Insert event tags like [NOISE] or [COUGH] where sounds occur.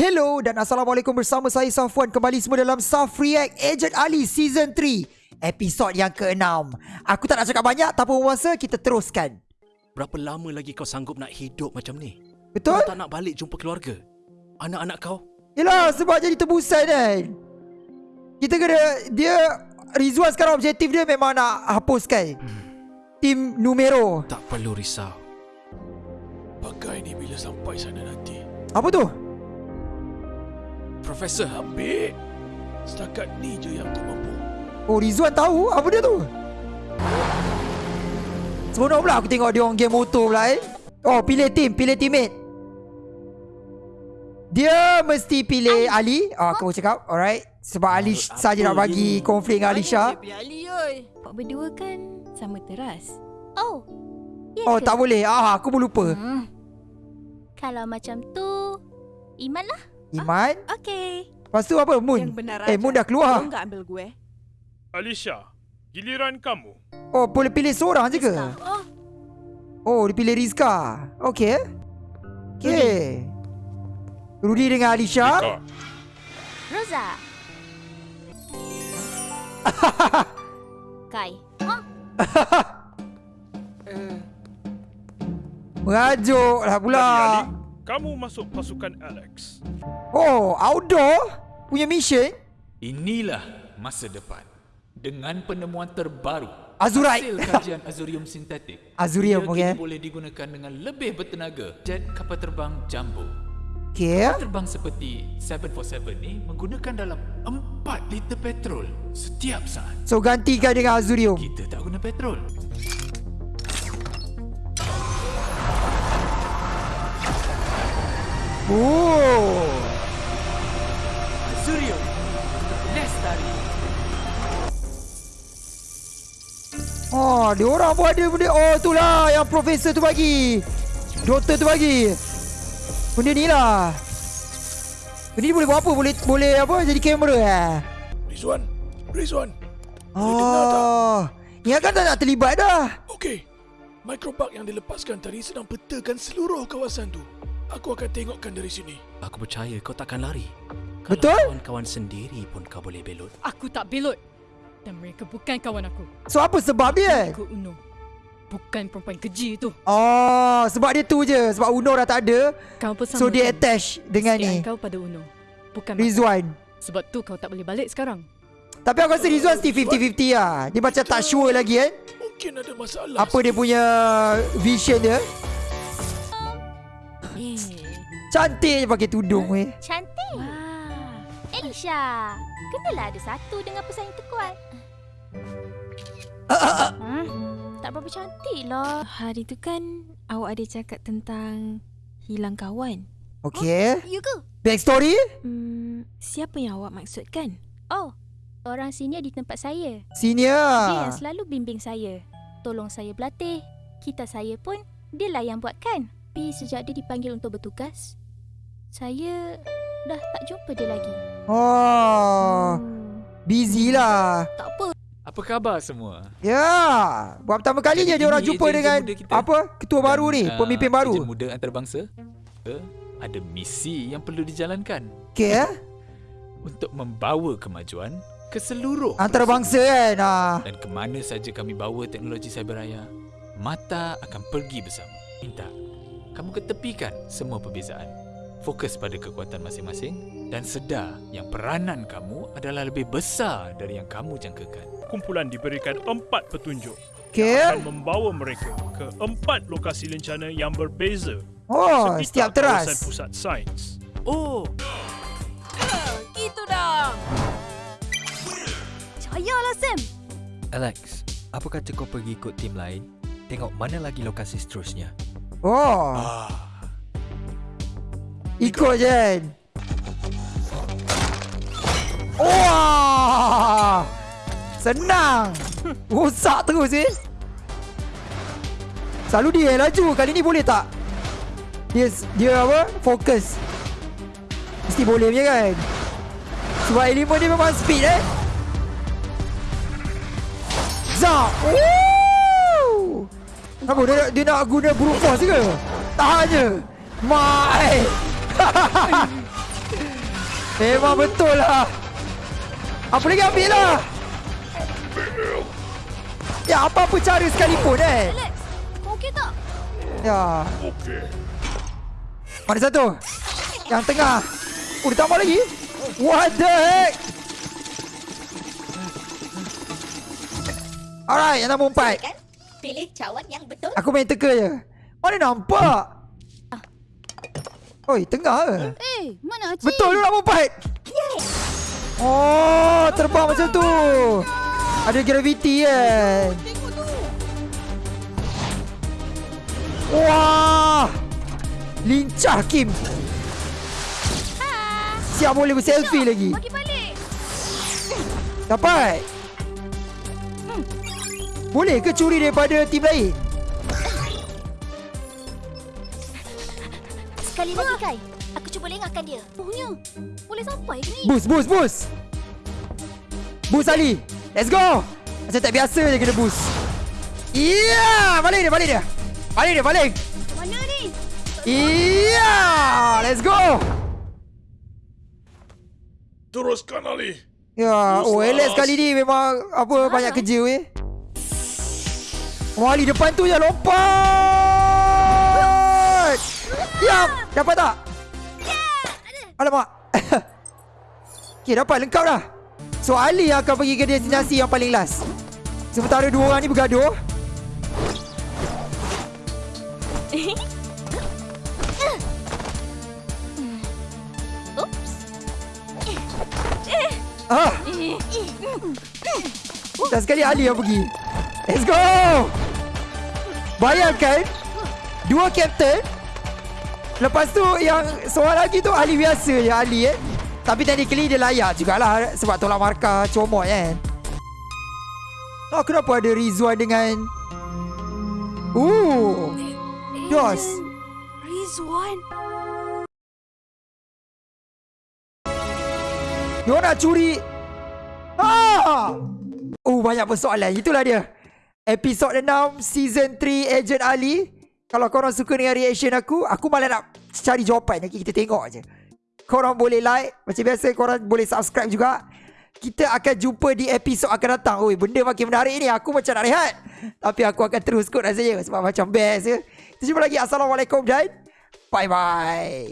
Hello dan Assalamualaikum bersama saya Safwan kembali semua dalam Saf React Agent Ali Season 3 Episod yang ke-6 Aku tak nak cakap banyak tak apa masa kita teruskan Berapa lama lagi kau sanggup nak hidup macam ni? Betul? Kau tak nak balik jumpa keluarga? Anak-anak kau? Yelah sebab jadi tebusan kan Kita kena Dia Rizwan sekarang objektif dia memang nak hapuskan Tim numero Tak perlu risau. Pakai ni bila sampai sana nanti. Apa tu? Profesor, Ambil. Setakat ni je yang aku mampu. Oh Rizwan tahu? Apa dia tu? Seronok pula aku tengok dia orang game motor pula eh. Oh pilih team Pilih teammate. Dia mesti pilih Ali, Oh aku cakap. Alright. Sebab Ali saja nak bagi konflik dengan Alisha. Kau berdua kan sama teras. Oh, ya Oh ke? tak boleh. Ah aku pun lupa. Hmm. Kalau macam tu, Iman lah. Iman Okey. Lepas tu apa Moon Yang benar Eh. Moon dah keluar Kau enggak ambil gue. Alicia, giliran kamu. Oh boleh pilih seorang je ke Oh, Oh dia pilih Rizka Okay Okay Rudy dengan Alisha Ika, Rosa. [LAUGHS] Kai. Huh? Merajuk lah pula Ali, kamu masuk pasukan Alex. Oh outdoor Punya mission Inilah masa depan. Dengan penemuan terbaru Azurite. hasil kajian azurium sintetik. [LAUGHS] Azurium, ia okey. kini boleh digunakan dengan lebih bertenaga. Jet kapal terbang Jumbo. Okay Kapal terbang seperti 747 ni menggunakan dalam 4 liter petrol setiap saat. So gantikan dengan Azurium Kita tak guna petrol. Oh. Lestari. Oh dia orang pun ada benda Oh tu lah yang profesor tu bagi Doktor tu bagi Benda ni lah Benda ni boleh buat apa Boleh boleh apa jadi kamera eh Rizwan, Rizwan. Oh Ingatkan tak nak terlibat dah Okey. Microbug yang dilepaskan tadi sedang petakan seluruh kawasan tu. Aku akan tengokkan dari sini. aku percaya kau takkan lari. Betul? Kalau kawan-kawan sendiri pun kau boleh belot. Aku tak belot. Dan mereka bukan kawan aku. So apa sebab dia Aku Uno. Bukan perempuan keji tu. Oh sebab dia tu je Sebab Uno dah tak ada Kau pun sama. So dia kan? attach dengan ni kau pada Uno. Bukan aku. Rizwan Sebab tu kau tak boleh balik sekarang. Tapi aku rasa Rizwan still 50-50 lah Dia macam tak sure lagi kan Mungkin ada masalah. Apa dia punya vision dia Eh. Cantik je pakai tudung weh Cantik. Wah. Elisha, kenalah ada satu dengan pesaing terkuat. Ha? Tak berapa cantik lah. Hari tu kan awak ada cakap tentang hilang kawan. Okay You ke? Backstory Hmm, siapa yang awak maksudkan? Oh, orang senior di tempat saya. Dia Senior yang selalu bimbing saya. Tolong saya berlatih. Kita saya pun, dialah yang buatkan. Tapi sejak dia dipanggil untuk bertugas, saya dah tak jumpa dia lagi. Oh Hmm. Busy lah Tak apa. Apa khabar semua? Ya Buat pertama kalinya Jadi dia orang jumpa dengan kita. Apa Ketua baru ni Dan, Pemimpin baru Ejen muda antarabangsa. Eh, ada misi yang perlu dijalankan Okay eh untuk membawa kemajuan ke seluruh Antarabangsa kan ah. dan ke mana saja kami bawa teknologi cyberraya, mata akan pergi bersama. Minta kamu ketepikan semua perbezaan. Fokus pada kekuatan masing-masing dan sedar yang peranan kamu adalah lebih besar dari yang kamu jangkakan. Kumpulan diberikan empat petunjuk. Okay Akan membawa mereka ke empat lokasi lencana yang berbeza. Oh Setiap teras kawasan pusat sains. Oh, Gitu dah. Percayalah Sam. Alex, apa kata kau pergi ikut tim lain? Tengok mana lagi lokasi seterusnya. Oh Ah, Kan Wah! Senang. Rosak terus eh. Selalu dia yang laju. Kali ni boleh tak? Dia dia apa? Fokus. Mesti boleh punya kan? Sebab elemen dia memang speed eh. Zap. Woo! Apa dia, dia nak guna brute force ke? Tahan je Mai [LAUGHS] Memang betul lah. Apa lagi ambil lah. Ya, apa-apa cara sekalipun eh. Okey tak? Ya. Mana satu? Yang tengah. Oh, ditambah lagi? What the heck? Alright, yang nombor empat. Kan? Pilih cawan yang betul. Aku main teka je. Mana nampak? Oi, tengah ke? Eh, mana Acik? Betul tu nombor empat. Oh, terbang macam tu. Ada gravity kan. Wah. Lincah Kim. Siap boleh berselfie lagi. Bagi balik. Dapat. Boleh ke curi daripada tim lain? Sekali lagi, Kai. Aku cuba lengahkan dia. Punya. Boleh sampai ke ni? Boost, boost, boost. Boost Ali. Let's go. Macam tak biasa je kena boost. Iya, balik dia, balik dia. Balik dia, balik. Mana ni? Iya, let's go. Teruskan Ali. Ya, oh Boost Alex lah. kali ni memang apa banyak kerja weh. Oh Ali depan tu je lompat. Ya, dapat tak? Alamak. [COUGHS] okay, dapat lengkap dah. So Ali akan pergi ke destinasi yang paling last. Sementara dua orang ni bergaduh. [LAUGHS] Oops. Ah. [LAUGHS] Dan sekali Ali yang pergi. Let's go. Bayangkan dua kapten Lepas tu yang seorang lagi tu Ali biasa je Ali eh. Tapi technically dia layak jugalah sebab tolak markah comot kan. Oh kenapa ada Rizwan dengan Ooh. Dos. Rizwan. Dia nak curi. Ah! Oh, banyak persoalan. Itulah dia. Episod 6, Season 3, Agent Ali. Kalau korang suka dengan reaction aku, aku malah nak cari jawapan. Nanti kita tengok je. Korang boleh like. Macam biasa, korang boleh subscribe juga. Kita akan jumpa di episod akan datang. Oi, benda makin menarik ni. Aku macam nak rehat. Tapi aku akan terus kot rasanya. Sebab macam best je. Kita jumpa lagi. Assalamualaikum dan bye-bye.